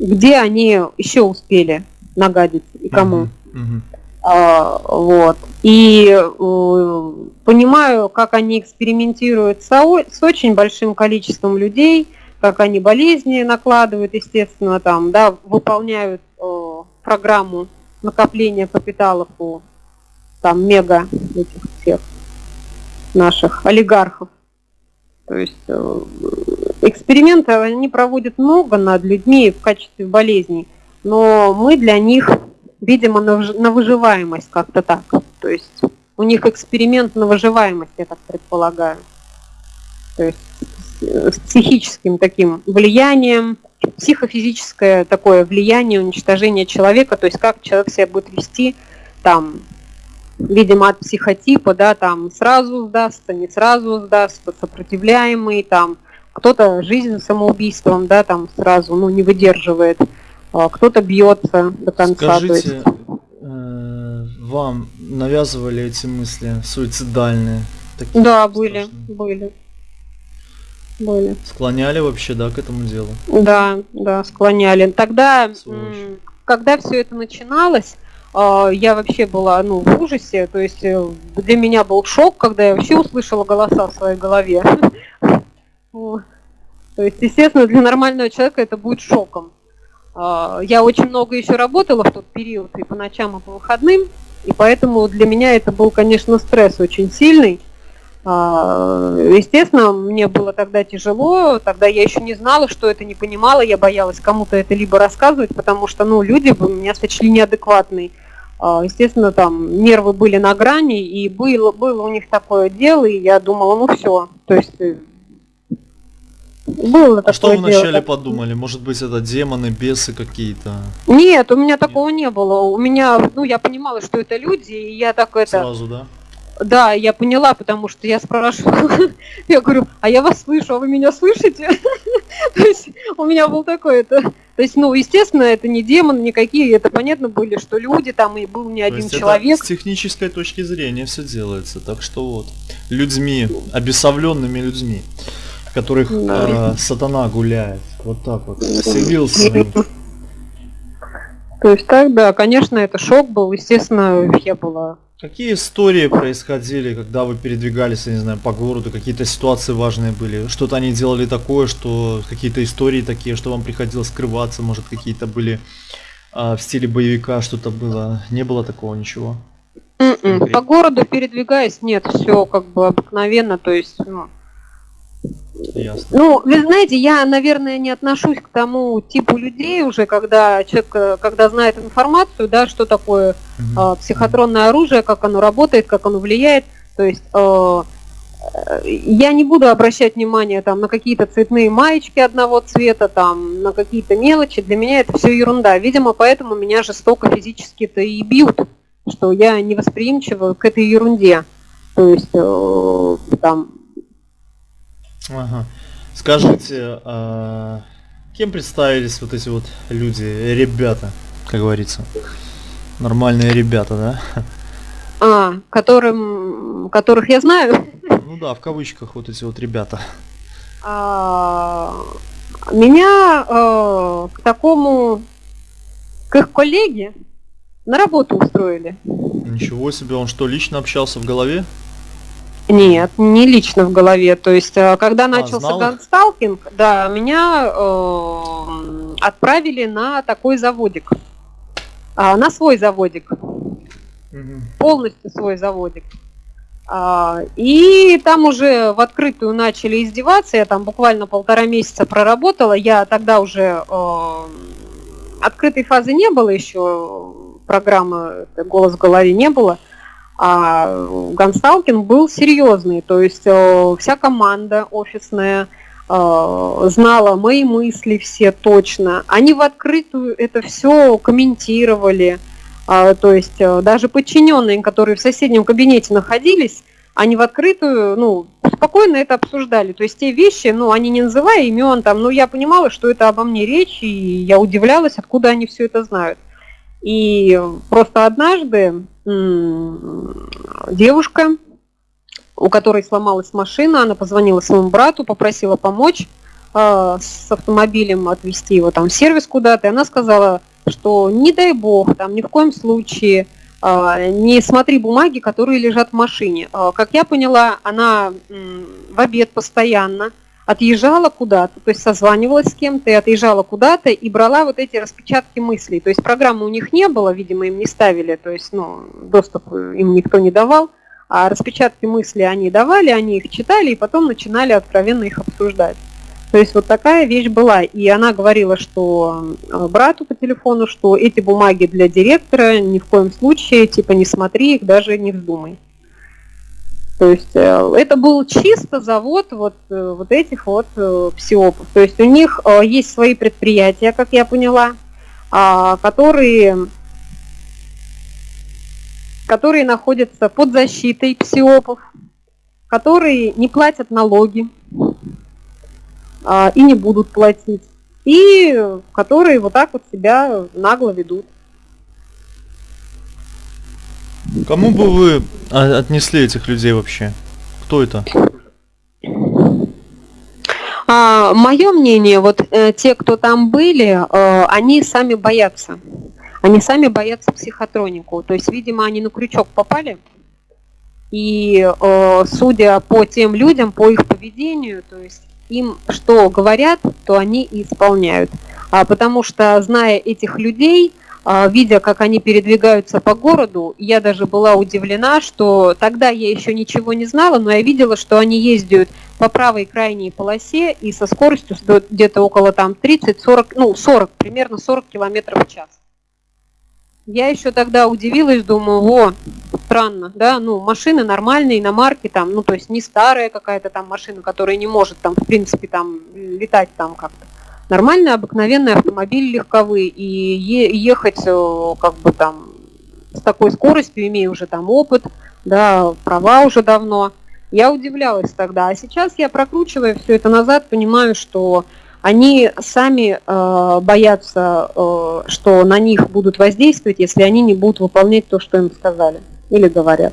где они еще успели нагадить и кому. Мгм, мгм. А, вот. И э, понимаю, как они экспериментируют с, о- с очень большим количеством людей, как они болезни накладывают, естественно, там, да, выполняют э, программу накопления капиталов у там мега этих всех наших олигархов. То есть э, эксперименты они проводят много над людьми в качестве болезней, но мы для них видимо, на, выж- на выживаемость как-то так. То есть у них эксперимент на выживаемость, я так предполагаю. То есть с, психическим таким влиянием, психофизическое такое влияние, уничтожение человека, то есть как человек себя будет вести там, видимо, от психотипа, да, там сразу сдастся, не сразу сдастся, сопротивляемый, там кто-то жизнь самоубийством, да, там сразу, ну, не выдерживает, кто-то бьется до конца. то есть- Скажите, э, вам навязывали эти мысли суицидальные? Такие Да, были, страшные? были. были. Склоняли вообще, да, к этому делу? Да, да, склоняли. Тогда, Сволочь. когда все это начиналось, а, я вообще была ну, в ужасе, то есть э, для меня был шок, когда я вообще услышала голоса в своей голове. То есть, естественно, для нормального человека это будет шоком. А, Я очень много еще работала в тот период и по ночам, и по выходным, и поэтому для меня это был, конечно, стресс очень сильный. А, Естественно, мне было тогда тяжело, тогда я еще не знала, что это, не понимала, я боялась кому-то это либо рассказывать, потому что, ну, люди бы меня сочли неадекватной. А, Естественно, там нервы были на грани, и было, было у них такое дело, и я думала, ну все, то есть э, было А что такое вы дело. вначале подумали? Может быть, это демоны, бесы какие-то? Нет, у меня такого не было. У меня, ну, я понимала, что это люди, и я так это... Сразу, да? Да, я поняла, потому что я спрашивала, я говорю, а я вас слышу, а вы меня слышите? То есть у меня был такой это... То есть, ну, естественно, это не демон никакие, это понятно были, что люди там, и был не один человек. с технической точки зрения все делается. Так что вот, людьми, обесовленными людьми, в которых Да. э, сатана гуляет. Вот так вот. Вселился них. То есть так, да, конечно, это шок был, естественно, я была Какие истории происходили, когда вы передвигались, я не знаю, по городу, какие-то ситуации важные были? Что-то они делали такое, что какие-то истории такие, что вам приходилось скрываться, может какие-то были а, в стиле боевика, что-то было? Не было такого ничего? М-м. Конкретно. По городу передвигаясь, нет, все как бы обыкновенно, то есть, ну, Ясно. Ну, вы знаете, я, наверное, не отношусь к тому типу людей уже, когда человек, когда знает информацию, да, что такое Мгм. э, психотронное оружие, как оно работает, как оно влияет. То есть э, я не буду обращать внимание там на какие-то цветные маечки одного цвета, там на какие-то мелочи. Для меня это все ерунда. Видимо, поэтому меня жестоко физически-то и бьют, что я не восприимчива к этой ерунде. То есть э, там Ага. Скажите, а, кем представились вот эти вот люди, ребята, как говорится? Нормальные ребята, да? А, которым, которых я знаю. Ну да, в кавычках вот эти вот ребята. А, меня э, к такому, к их коллеге на работу устроили. Ничего себе, он что, лично общался в голове? Нет, не лично в голове. То есть, э, когда начался знал гансталкинг, да, меня э, отправили на такой заводик. А, на свой заводик. полностью свой заводик. А, И там уже в открытую начали издеваться. Я там буквально полтора месяца проработала. Я тогда уже э, открытой фазы не было еще, программы э, «Голос в голове» не было. А Гансталкин был серьезный, то есть э, вся команда офисная э, знала мои мысли все точно. Они в открытую это все комментировали. А, то есть э, даже подчиненные, которые в соседнем кабинете находились, они в открытую, ну, спокойно это обсуждали. То есть те вещи, ну, они не называя имен, там, ну, я понимала, что это обо мне речь, и я удивлялась, откуда они все это знают. И просто однажды девушка, у которой сломалась машина, она позвонила своему брату, попросила помочь э, с автомобилем отвезти его там в сервис куда-то, и она сказала, что не дай бог, там ни в коем случае а, не смотри бумаги, которые лежат в машине. А, Как я поняла, она м, в обед постоянно отъезжала куда-то, то есть созванивалась с кем-то и отъезжала куда-то и брала вот эти распечатки мыслей. То есть программы у них не было, видимо, им не ставили, то есть ну, доступ им никто не давал, а распечатки мыслей они давали, они их читали и потом начинали откровенно их обсуждать. То есть вот такая вещь была. И она говорила, что э, брату по телефону, что эти бумаги для директора ни в коем случае, типа не смотри их, даже не вздумай. То есть э, это был чисто завод вот, э, вот этих вот э, псиопов. То есть у них есть свои предприятия, как я поняла, а, которые, которые находятся под защитой псиопов, которые не платят налоги, а, и не будут платить, и которые вот так вот себя нагло ведут. Кому бы вы отнесли этих людей вообще? Кто это? А, мое мнение, вот э, те, кто там были, э, они сами боятся. Они сами боятся психотронику. То есть, видимо, они на крючок попали. И э, судя по тем людям, по их поведению, то есть им что говорят, то они и исполняют. А, потому что, зная этих людей, видя, как они передвигаются по городу, я даже была удивлена, что тогда я еще ничего не знала, но я видела, что они ездят по правой крайней полосе и со скоростью где-то около там 30-40, ну 40, примерно 40 километров в час. Я еще тогда удивилась, думаю, о, странно, да, ну, машины нормальные, иномарки там, ну, то есть не старая какая-то там машина, которая не может там, в принципе, там, летать там как-то. Нормальный, обыкновенный автомобиль легковый, и ехать э, как бы там с такой скоростью, имея уже там опыт, да, права уже давно. Я удивлялась тогда, а сейчас я прокручивая все это назад, понимаю, что они сами э, боятся, э, что на них будут воздействовать, если они не будут выполнять то, что им сказали или говорят.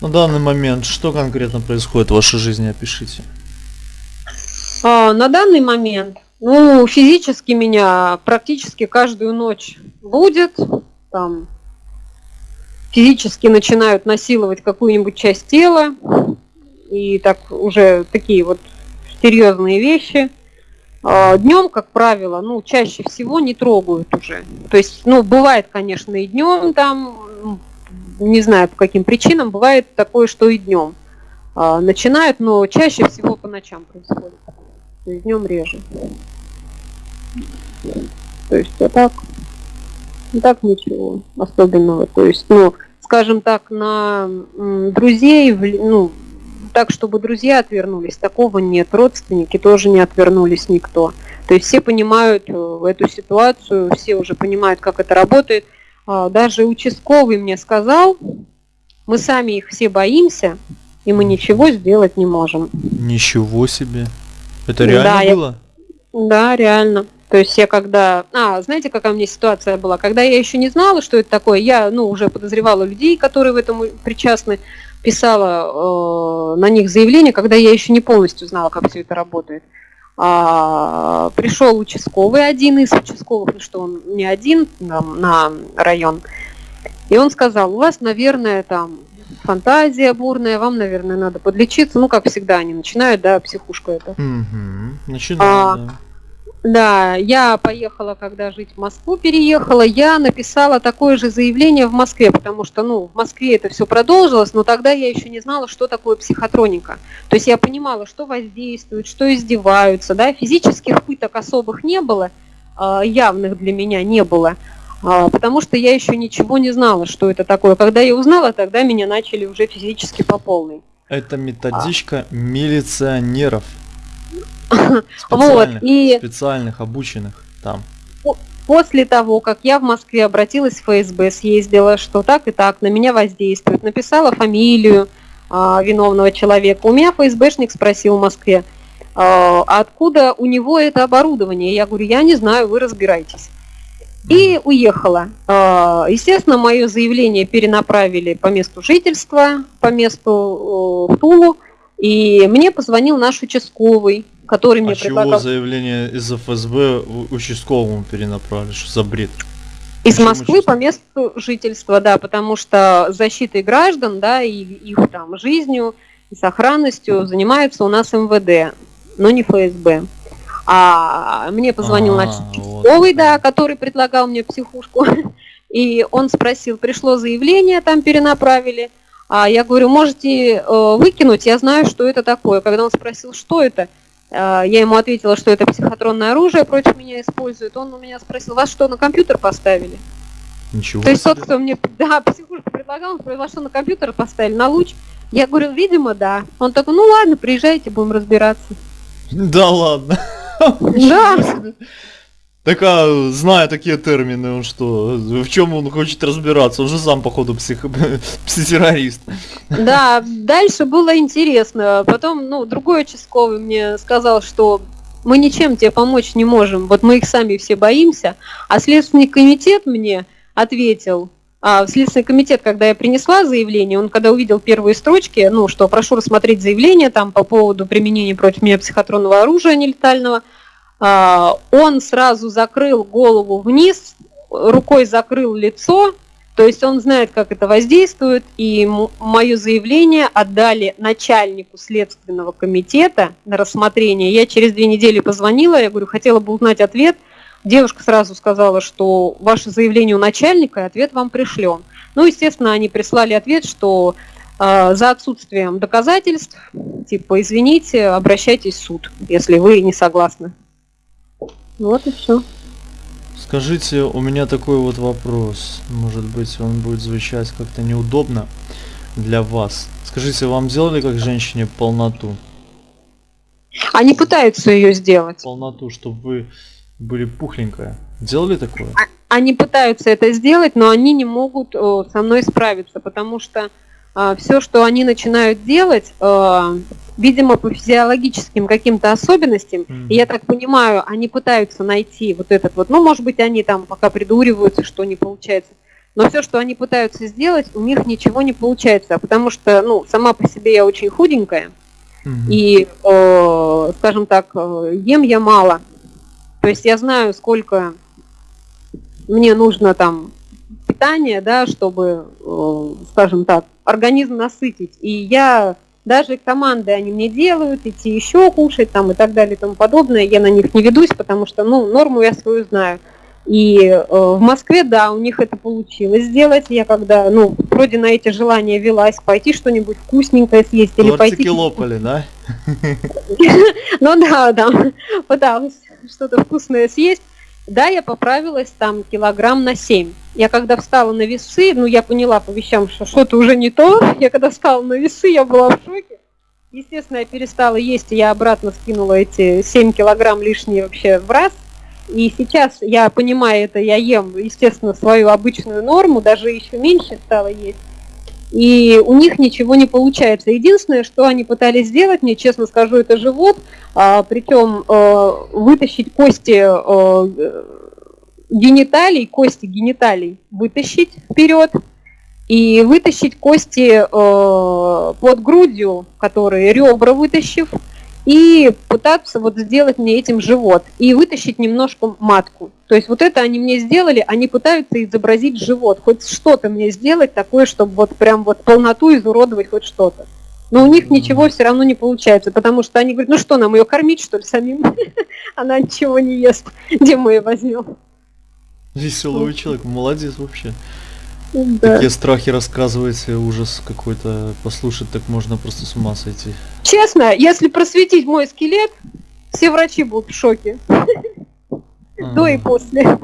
На данный момент что конкретно происходит в вашей жизни, опишите. А, на данный момент, ну, физически меня практически каждую ночь будет, там, физически начинают насиловать какую-нибудь часть тела, и так уже такие вот серьезные вещи – а, днем, как правило, ну, чаще всего не трогают уже. То есть, ну, бывает, конечно, и днем там, не знаю по каким причинам, бывает такое, что и днем а, начинают, но чаще всего по ночам происходит. То есть днем реже. То есть, а так, так ничего особенного. То есть, ну, скажем так, на друзей, ну, так, чтобы друзья отвернулись, такого нет. Родственники тоже не отвернулись никто. То есть все понимают э, эту ситуацию, все уже понимают, как это работает. А, даже участковый мне сказал, мы сами их все боимся, и мы ничего сделать не можем. Ничего себе. Это реально да, было? Я... Да, реально. То есть я когда... А, знаете, какая у меня ситуация была? Когда я еще не знала, что это такое, я, ну, уже подозревала людей, которые в этом причастны писала э, на них заявление, когда я еще не полностью знала, как все это работает. А, пришел участковый, один из участковых, ну что он не один там, на район, и он сказал, у вас, наверное, там фантазия бурная, вам, наверное, надо подлечиться. Ну, как всегда, они начинают, да, психушку это. Угу, начинают, а, да. Да, я поехала, когда жить в Москву переехала, я написала такое же заявление в Москве, потому что, ну, в Москве это все продолжилось, но тогда я еще не знала, что такое психотроника. То есть я понимала, что воздействуют, что издеваются, да, физических пыток особых не было, а, явных для меня не было, потому что я еще ничего не знала, что это такое. Когда я узнала, тогда меня начали уже физически по полной. Это методичка а. милиционеров. Вот, и... Специальных, обученных там. После того, как я в Москве обратилась в ФСБ, съездила, что так и так на меня воздействует, написала фамилию а, виновного человека. У меня ФСБшник спросил в Москве, а, откуда у него это оборудование. Я говорю, я не знаю, вы разбирайтесь. И уехала. А, естественно, мое заявление перенаправили по месту жительства, по месту в Тулу. И мне позвонил наш участковый, который мне а предлагал... чего заявление из ФСБ участковому перенаправили? Что за бред? Из Почему Москвы по месту жительства, да, потому что защитой граждан, да, и их там жизнью и сохранностью занимается у нас МВД, но не ФСБ. А мне позвонил а, наш участковый, вот. да, который предлагал мне психушку, и он спросил, пришло заявление, там перенаправили, а я говорю, можете э, выкинуть, я знаю, что это такое. Когда он спросил, что это, э, я ему ответила, что это психотронное оружие против меня используют. Он у меня спросил, вас что, на компьютер поставили? Ничего То есть тот, кто мне да, психушку предлагал, он сказал, вас что, на компьютер поставили, на луч? Я говорю, видимо, да. Он такой, ну ладно, приезжайте, будем разбираться. Да ладно. Да. Так а, зная такие термины, он что, в чем он хочет разбираться? Он же сам, походу, псих... психотеррорист. Да, дальше было интересно. Потом, ну, другой участковый мне сказал, что мы ничем тебе помочь не можем, вот мы их сами все боимся. А Следственный комитет мне ответил, в Следственный комитет, когда я принесла заявление, он когда увидел первые строчки, ну, что прошу рассмотреть заявление там по поводу применения против меня психотронного оружия нелетального, а, он сразу закрыл голову вниз, рукой закрыл лицо, то есть он знает, как это воздействует, и мое заявление отдали начальнику Следственного комитета на рассмотрение. Я через две недели позвонила, я говорю, хотела бы узнать ответ. Девушка сразу сказала, что ваше заявление у начальника, и ответ вам пришлен. Ну, естественно, они прислали ответ, что э, за отсутствием доказательств, типа, извините, обращайтесь в суд, если вы не согласны. Вот и все. Скажите, у меня такой вот вопрос. Может быть, он будет звучать как-то неудобно для вас. Скажите, вам сделали как женщине полноту? Они пытаются ее сделать. Полноту, чтобы вы были пухленькая. Делали такое? А, они пытаются это сделать, но они не могут о, со мной справиться, потому что а, все, что они начинают делать, а, видимо, по физиологическим каким-то особенностям, mm-hmm. и я так понимаю, они пытаются найти вот этот вот, ну, может быть, они там пока придуриваются, что не получается, но все, что они пытаются сделать, у них ничего не получается, потому что, ну, сама по себе я очень худенькая, mm-hmm. и, э, скажем так, э, ем я мало, то есть я знаю, сколько мне нужно там питания, да, чтобы, э, скажем так, организм насытить, и я даже команды они мне делают, идти еще кушать там и так далее и тому подобное. Я на них не ведусь, потому что, ну, норму я свою знаю. И э, в Москве, да, у них это получилось сделать. Я когда, ну, вроде на эти желания велась, пойти что-нибудь вкусненькое съесть или пойти... лопали, да? Ну да, да, пыталась что-то вкусное съесть. Да, я поправилась там килограмм на 7. Я когда встала на весы, ну я поняла по вещам, что что-то уже не то. Я когда встала на весы, я была в шоке. Естественно, я перестала есть, и я обратно скинула эти 7 килограмм лишние вообще в раз. И сейчас я понимаю это, я ем, естественно, свою обычную норму, даже еще меньше стала есть. И у них ничего не получается. Единственное, что они пытались сделать, мне честно скажу, это живот, а, причем э, вытащить кости э, гениталий, кости гениталий вытащить вперед и вытащить кости э, под грудью, которые ребра вытащив, и пытаться вот сделать мне этим живот и вытащить немножко матку. То есть вот это они мне сделали, они пытаются изобразить живот, хоть что-то мне сделать такое, чтобы вот прям вот полноту изуродовать хоть что-то. Но у них ничего все равно не получается, потому что они говорят, ну что, нам ее кормить, что ли, самим? Она ничего не ест, где мы ее возьмем? Веселый человек, молодец вообще. Да. Такие страхи рассказываете, ужас какой-то послушать, так можно просто с ума сойти. Честно, если просветить мой скелет, все врачи будут в шоке. До и после.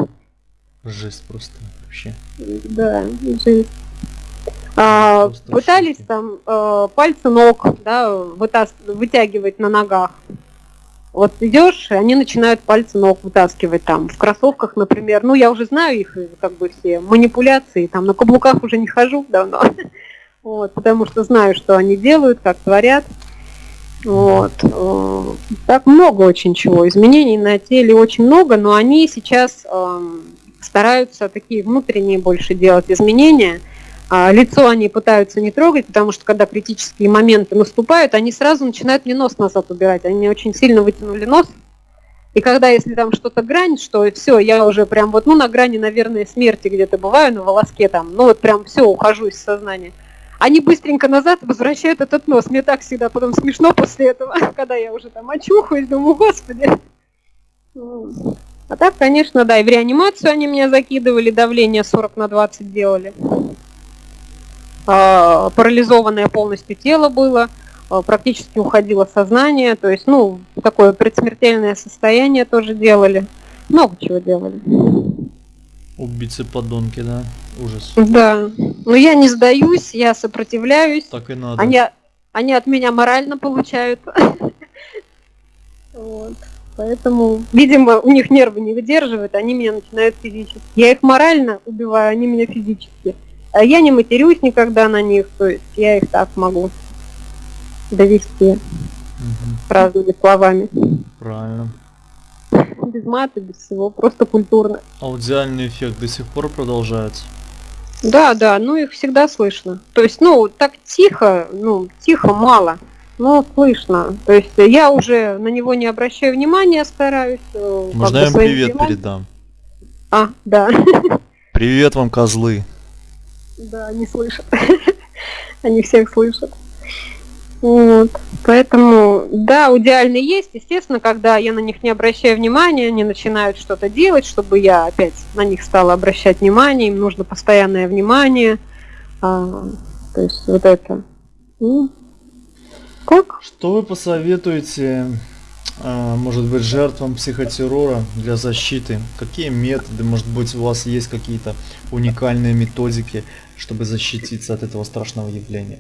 Жесть просто вообще. Да, жесть. А, пытались там э, пальцы ног да, вытягивать на ногах. Вот идешь, и они начинают пальцы ног вытаскивать там в кроссовках, например. Ну, я уже знаю их, как бы все манипуляции, там на каблуках уже не хожу давно. Вот, потому что знаю, что они делают, как творят. Вот. Э, так много очень чего. Изменений на теле очень много, но они сейчас э, стараются такие внутренние больше делать изменения. А лицо они пытаются не трогать, потому что когда критические моменты наступают, они сразу начинают мне нос назад убирать. Они очень сильно вытянули нос. И когда, если там что-то грань, что все, я уже прям вот, ну, на грани, наверное, смерти где-то бываю, на волоске там, ну, вот прям все, ухожу из сознания. Они быстренько назад возвращают этот нос. Мне так всегда потом смешно после этого, когда я уже там очухаюсь, думаю, господи. А так, конечно, да, и в реанимацию они меня закидывали, давление 40 на 20 делали. А, парализованное полностью тело было, а, практически уходило сознание, то есть, ну, такое предсмертельное состояние тоже делали. Много чего делали. Убийцы подонки, да? Ужас. Да. Но я не сдаюсь, я сопротивляюсь. Так и надо. Они, они от меня морально получают. Вот. Поэтому, видимо, у них нервы не выдерживают, они меня начинают физически. Я их морально убиваю, они меня физически. А я не матерюсь никогда на них, то есть я их так могу довести угу. разными словами. Правильно. Без мата, без всего, просто культурно. Аудиальный эффект до сих пор продолжается? Да, да, ну их всегда слышно. То есть, ну, так тихо, ну, тихо мало, но слышно. То есть я уже на него не обращаю внимания, стараюсь. э, Можно я им привет делам. передам? А, да. Привет вам, козлы. Да, они слышат. Они всех слышат. Вот. Поэтому, да, идеально есть. Естественно, когда я на них не обращаю внимания, они начинают что-то делать, чтобы я опять на них стала обращать внимание, им нужно постоянное внимание. А, то есть вот это. Как? Что вы посоветуете, а, может быть, жертвам психотеррора для защиты? Какие методы, может быть, у вас есть какие-то уникальные методики, чтобы защититься от этого страшного явления?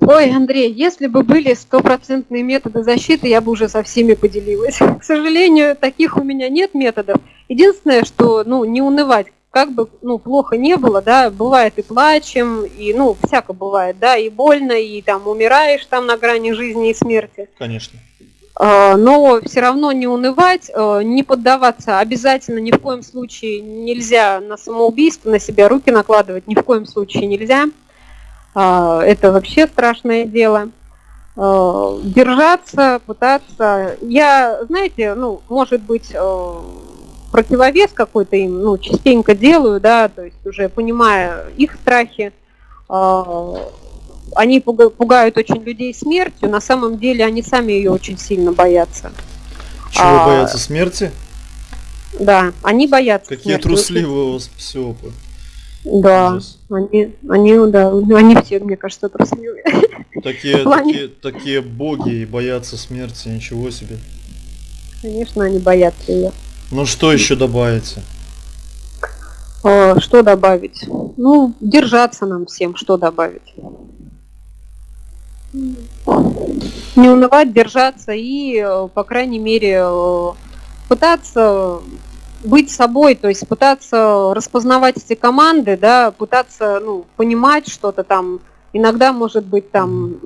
Ой, Андрей, если бы были стопроцентные методы защиты, я бы уже со всеми поделилась. К сожалению, таких у меня нет методов. Единственное, что, ну, не унывать, как бы, ну, плохо не было, да, бывает и плачем, и, ну, всяко бывает, да, и больно, и там умираешь там на грани жизни и смерти. Конечно. А, но все равно не унывать, э, не поддаваться. Обязательно ни в коем случае нельзя на самоубийство, на себя руки накладывать, ни в коем случае нельзя. А, Это вообще страшное дело. Держаться, пытаться. Я, знаете, ну, может быть, э, противовес какой-то им, ну, частенько делаю, да, то есть уже понимая их страхи, они пуга- пугают очень людей смертью, на самом деле они сами ее очень сильно боятся. Чего А, боятся смерти? Да, они боятся Какие смерти. трусливые у вас псиопы. Да, они, они, да, они все, мне кажется, трусливые. Такие, плане- такие, такие боги и боятся смерти, ничего себе. Конечно, они боятся ее. Ну что еще добавите? А, Что добавить? Ну, держаться нам всем, что добавить? Не унывать, держаться и, э, по крайней мере, э, пытаться быть собой, то есть пытаться распознавать эти команды, да, пытаться, ну, понимать что-то там. Иногда, может быть, там,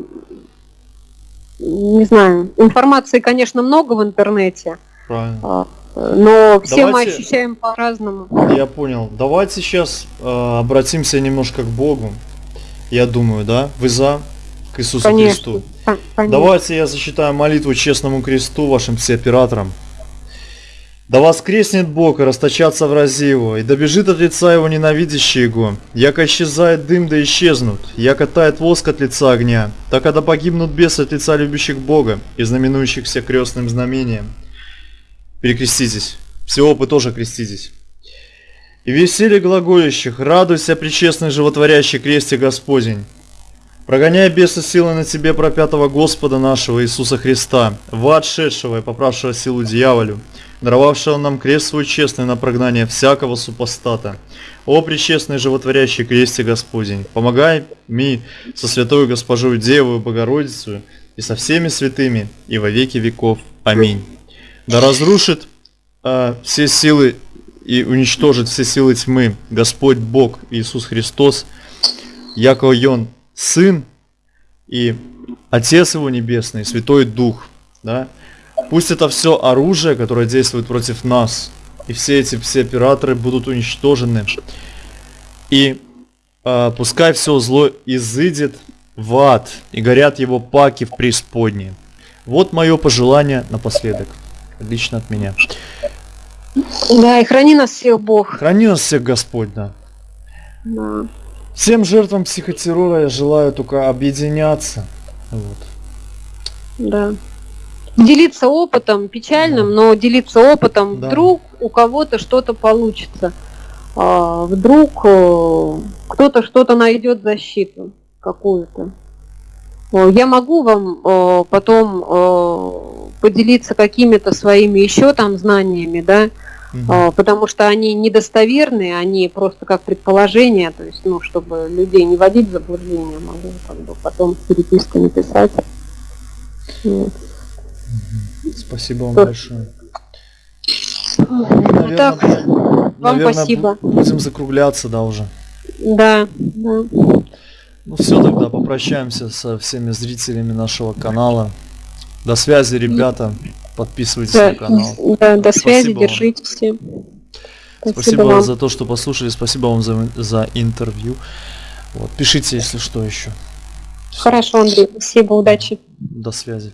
не знаю, информации, конечно, много в интернете, Правильно. а, но все мы Давайте- ощущаем по-разному. Я понял. Давайте сейчас э, обратимся немножко к Богу. Я думаю, да? Вы за? К Иисусу Конечно. Христу. Кон- конечно. Давайте я зачитаю молитву честному кресту вашим всеоператорам. Да воскреснет Бог и расточатся врази его, и добежит от лица его ненавидящий его. Яко исчезает дым, да исчезнут, яко тает воск от лица огня, так когда погибнут бесы от лица любящих Бога и знаменующих всех крестным знамением. Перекреститесь. Все опы тоже креститесь. И веселье глаголющих, радуйся, причестный животворящий кресте Господень. Прогоняй беса силы на тебе пропятого Господа нашего Иисуса Христа, в ад шедшего и поправшего силу дьяволю, даровавшего нам крест свой честный на прогнание всякого супостата. О, пречестный животворящий кресте Господень, помогай ми со святою Госпожою Девою Богородицей и со всеми святыми и во веки веков. Аминь. Да разрушит а, все силы и уничтожит все силы тьмы Господь Бог Иисус Христос, яко Он Сын и Отец Его Небесный, Святой Дух. Да? Пусть это все оружие, которое действует против нас, и все эти все операторы будут уничтожены. И а, пускай все зло изыдет в ад, и горят его паки в преисподней. Вот мое пожелание напоследок. Лично от меня. Да, и храни нас всех Бог. Храни нас всех Господь, да. Да. Всем жертвам психотеррора я желаю только объединяться. Вот. да. Делиться опытом, печальным, но делиться опытом. Да. Вдруг у кого-то что-то получится. А, вдруг э, кто-то что-то найдет защиту какую-то. О, Я могу вам э, потом э, поделиться какими-то своими еще там знаниями, да, А, потому что они недостоверные, они просто как предположения, то есть, ну, чтобы людей не водить в заблуждение, могу как бы потом переписку написать. Вот. Спасибо вам Что? большое. Ну, так, вам наверное, спасибо. бу- будем закругляться, да, уже. Да, да. Ну все, тогда попрощаемся со всеми зрителями нашего канала. До связи, ребята. Подписывайтесь Да, на канал. да, до связи, Спасибо вам. держитесь. Спасибо, Спасибо вам. за то, что послушали. Спасибо вам за, за интервью. Вот. Пишите, если что еще. Всё. Хорошо, Андрей, спасибо, удачи. До связи.